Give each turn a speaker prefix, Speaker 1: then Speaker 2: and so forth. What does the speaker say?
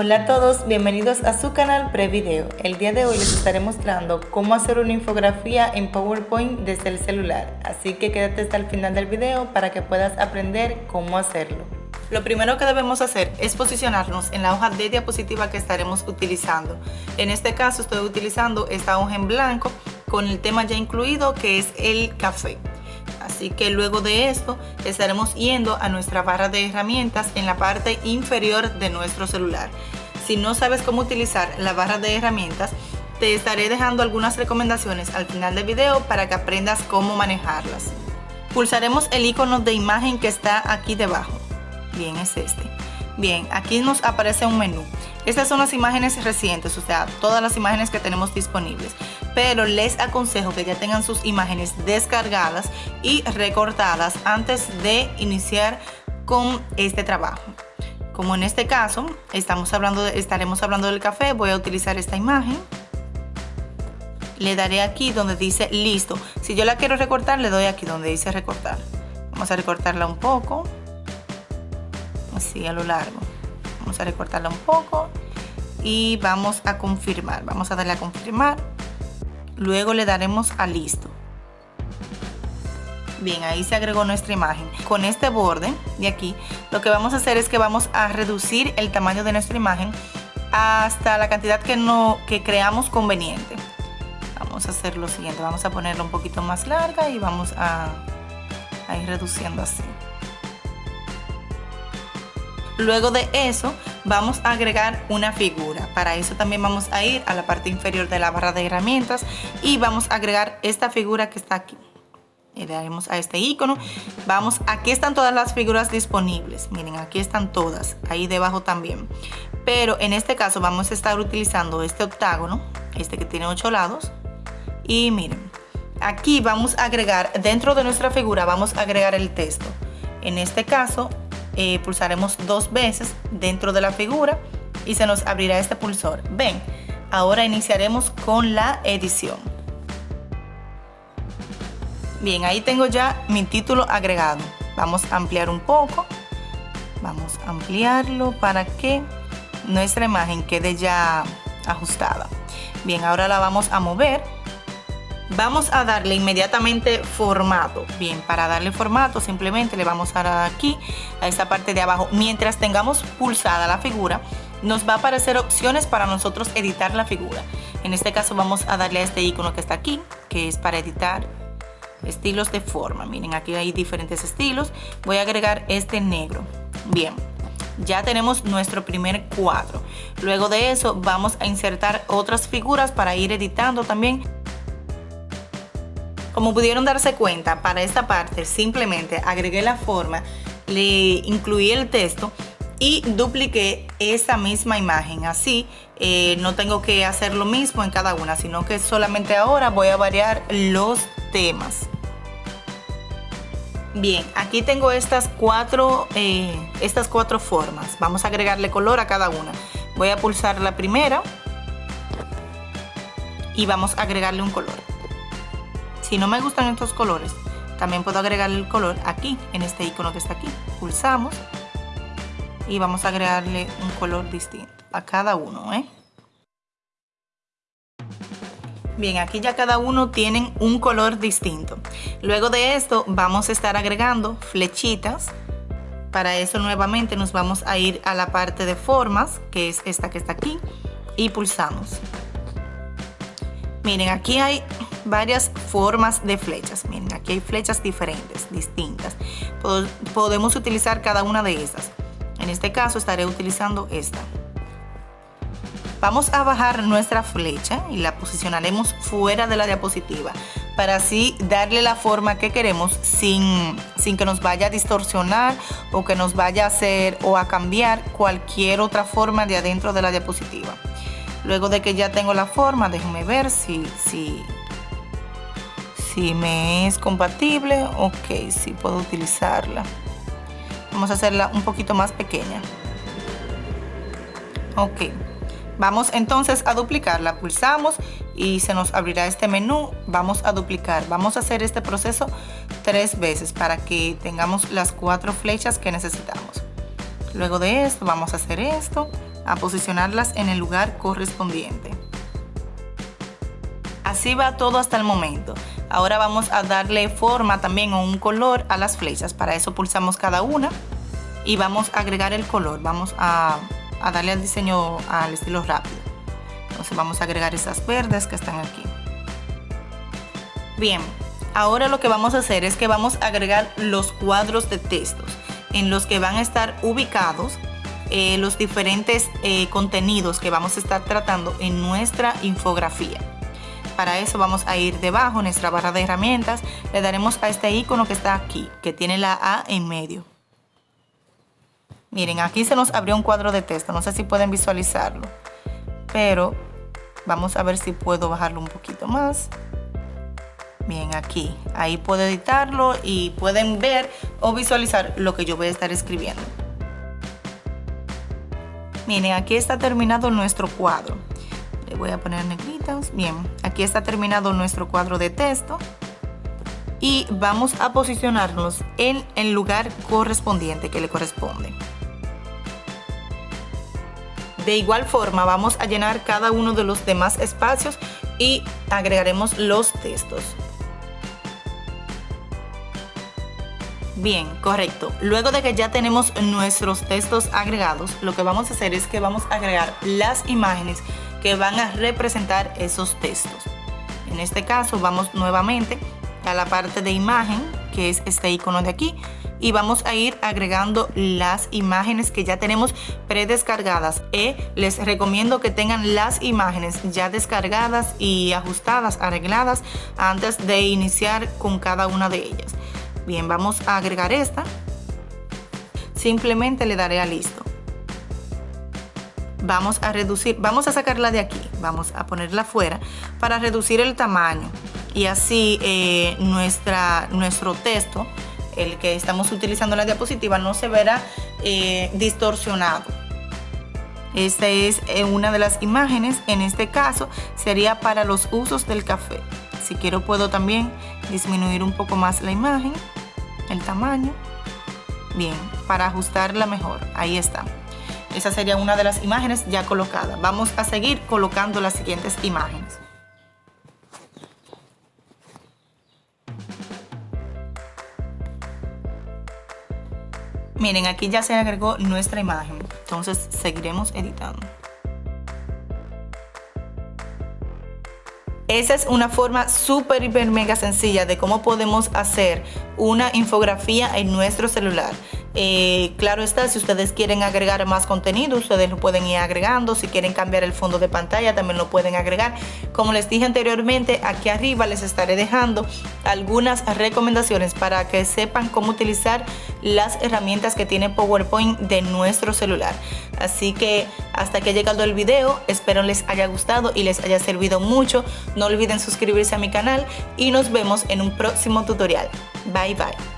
Speaker 1: Hola a todos, bienvenidos a su canal Prevideo. El día de hoy les estaré mostrando cómo hacer una infografía en PowerPoint desde el celular, así que quédate hasta el final del video para que puedas aprender cómo hacerlo. Lo primero que debemos hacer es posicionarnos en la hoja de diapositiva que estaremos utilizando. En este caso estoy utilizando esta hoja en blanco con el tema ya incluido que es el café. Así que luego de esto estaremos yendo a nuestra barra de herramientas en la parte inferior de nuestro celular. Si no sabes cómo utilizar la barra de herramientas, te estaré dejando algunas recomendaciones al final del video para que aprendas cómo manejarlas. Pulsaremos el icono de imagen que está aquí debajo. Bien, es este. Bien, aquí nos aparece un menú. Estas son las imágenes recientes, o sea, todas las imágenes que tenemos disponibles. Pero les aconsejo que ya tengan sus imágenes descargadas y recortadas antes de iniciar con este trabajo. Como en este caso, estamos hablando estaremos hablando del café, voy a utilizar esta imagen. Le daré aquí donde dice listo. Si yo la quiero recortar, le doy aquí donde dice recortar. Vamos a recortarla un poco así a lo largo vamos a recortarla un poco y vamos a confirmar vamos a darle a confirmar luego le daremos a listo. Bien ahí se agregó nuestra imagen. Con este borde de aquí lo que vamos a hacer es que vamos a reducir el tamaño de nuestra imagen hasta la cantidad que no que creamos conveniente. Vamos a hacer lo siguiente. Vamos a ponerla un poquito más larga y vamos a, a ir reduciendo así Luego de eso vamos a agregar una figura. Para eso también vamos a ir a la parte inferior de la barra de herramientas y vamos a agregar esta figura que está aquí. Le daremos a este icono. Vamos, aquí están todas las figuras disponibles. Miren, aquí están todas. Ahí debajo también. Pero en este caso vamos a estar utilizando este octágono, este que tiene ocho lados. Y miren, aquí vamos a agregar, dentro de nuestra figura vamos a agregar el texto. En este caso eh, pulsaremos dos veces dentro de la figura y se nos abrirá este pulsor. Ven, ahora iniciaremos con la edición. Bien, ahí tengo ya mi título agregado. Vamos a ampliar un poco. Vamos a ampliarlo para que nuestra imagen quede ya ajustada. Bien, ahora la vamos a mover Vamos a darle inmediatamente formato. Bien, para darle formato simplemente le vamos a dar aquí, a esta parte de abajo. Mientras tengamos pulsada la figura, nos va a aparecer opciones para nosotros editar la figura. En este caso vamos a darle a este icono que está aquí, que es para editar estilos de forma. Miren, aquí hay diferentes estilos. Voy a agregar este negro. Bien, ya tenemos nuestro primer cuadro. Luego de eso vamos a insertar otras figuras para ir editando también como pudieron darse cuenta, para esta parte simplemente agregué la forma, le incluí el texto y dupliqué esa misma imagen. Así eh, no tengo que hacer lo mismo en cada una, sino que solamente ahora voy a variar los temas. Bien, aquí tengo estas cuatro, eh, estas cuatro formas. Vamos a agregarle color a cada una. Voy a pulsar la primera y vamos a agregarle un color. Si no me gustan estos colores, también puedo agregar el color aquí, en este icono que está aquí. Pulsamos y vamos a agregarle un color distinto a cada uno. ¿eh? Bien, aquí ya cada uno tienen un color distinto. Luego de esto vamos a estar agregando flechitas. Para eso nuevamente nos vamos a ir a la parte de formas, que es esta que está aquí, y pulsamos. Miren, aquí hay varias formas de flechas. Miren, aquí hay flechas diferentes, distintas. Podemos utilizar cada una de estas. En este caso estaré utilizando esta. Vamos a bajar nuestra flecha y la posicionaremos fuera de la diapositiva para así darle la forma que queremos sin, sin que nos vaya a distorsionar o que nos vaya a hacer o a cambiar cualquier otra forma de adentro de la diapositiva. Luego de que ya tengo la forma, déjenme ver si, si, si me es compatible. Ok, si puedo utilizarla. Vamos a hacerla un poquito más pequeña. Ok. Vamos entonces a duplicarla. Pulsamos y se nos abrirá este menú. Vamos a duplicar. Vamos a hacer este proceso tres veces para que tengamos las cuatro flechas que necesitamos. Luego de esto vamos a hacer esto a posicionarlas en el lugar correspondiente. Así va todo hasta el momento. Ahora vamos a darle forma también o un color a las flechas. Para eso pulsamos cada una y vamos a agregar el color. Vamos a, darle al diseño al estilo rápido. Entonces vamos a agregar esas verdes que están aquí. Bien, ahora lo que vamos a hacer es que vamos a agregar los cuadros de textos en los que van a estar ubicados eh, los diferentes eh, contenidos que vamos a estar tratando en nuestra infografía. Para eso vamos a ir debajo nuestra barra de herramientas, le daremos a este icono que está aquí, que tiene la A en medio. Miren, aquí se nos abrió un cuadro de texto, no sé si pueden visualizarlo, pero vamos a ver si puedo bajarlo un poquito más. Bien, aquí, ahí puedo editarlo y pueden ver o visualizar lo que yo voy a estar escribiendo. Miren, aquí está terminado nuestro cuadro. Le voy a poner negritas. Bien, aquí está terminado nuestro cuadro de texto. Y vamos a posicionarnos en el lugar correspondiente que le corresponde. De igual forma vamos a llenar cada uno de los demás espacios y agregaremos los textos. Bien, correcto. Luego de que ya tenemos nuestros textos agregados, lo que vamos a hacer es que vamos a agregar las imágenes que van a representar esos textos. En este caso vamos nuevamente a la parte de imagen, que es este icono de aquí, y vamos a ir agregando las imágenes que ya tenemos predescargadas. Y les recomiendo que tengan las imágenes ya descargadas y ajustadas, arregladas, antes de iniciar con cada una de ellas. Bien, vamos a agregar esta. Simplemente le daré a listo. Vamos a reducir, vamos a sacarla de aquí, vamos a ponerla fuera para reducir el tamaño y así eh, nuestra, nuestro texto, el que estamos utilizando en la diapositiva, no se verá eh, distorsionado. Esta es eh, una de las imágenes, en este caso sería para los usos del café. Si quiero puedo también disminuir un poco más la imagen el tamaño. Bien, para ajustarla mejor, ahí está. Esa sería una de las imágenes ya colocadas. Vamos a seguir colocando las siguientes imágenes. Miren, aquí ya se agregó nuestra imagen. Entonces seguiremos editando. Esa es una forma súper, hiper, mega sencilla de cómo podemos hacer una infografía en nuestro celular. Eh, claro está, si ustedes quieren agregar más contenido, ustedes lo pueden ir agregando. Si quieren cambiar el fondo de pantalla, también lo pueden agregar. Como les dije anteriormente, aquí arriba les estaré dejando algunas recomendaciones para que sepan cómo utilizar las herramientas que tiene PowerPoint de nuestro celular. Así que hasta que ha llegado el video, espero les haya gustado y les haya servido mucho. No olviden suscribirse a mi canal y nos vemos en un próximo tutorial. Bye bye.